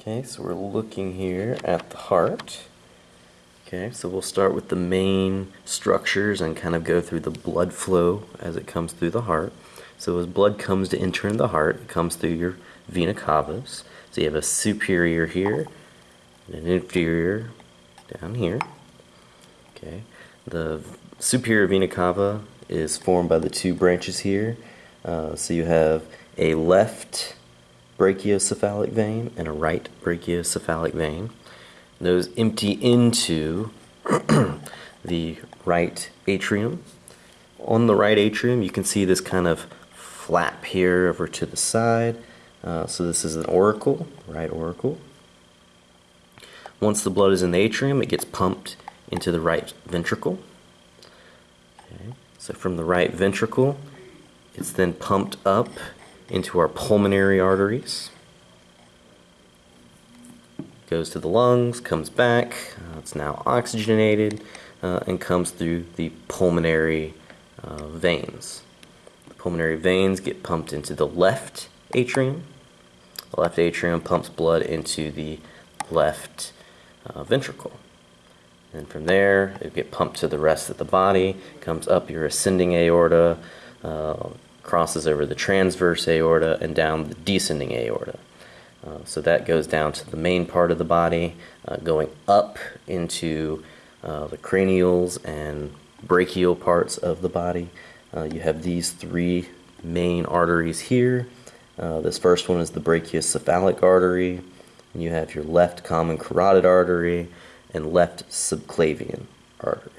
Okay, so we're looking here at the heart. Okay, so we'll start with the main structures and kind of go through the blood flow as it comes through the heart. So as blood comes to enter in the heart, it comes through your vena cavas. So you have a superior here and an inferior down here. Okay, the superior vena cava is formed by the two branches here. Uh, so you have a left brachiocephalic vein and a right brachiocephalic vein. Those empty into the right atrium. On the right atrium, you can see this kind of flap here over to the side. Uh, so this is an auricle, right auricle. Once the blood is in the atrium, it gets pumped into the right ventricle. Okay. So from the right ventricle, it's then pumped up into our pulmonary arteries. Goes to the lungs, comes back, uh, it's now oxygenated, uh, and comes through the pulmonary uh, veins. The pulmonary veins get pumped into the left atrium. The left atrium pumps blood into the left uh, ventricle. And from there, it get pumped to the rest of the body, comes up your ascending aorta, uh, crosses over the transverse aorta and down the descending aorta. Uh, so that goes down to the main part of the body, uh, going up into uh, the cranials and brachial parts of the body. Uh, you have these three main arteries here. Uh, this first one is the brachiocephalic artery. And you have your left common carotid artery and left subclavian artery.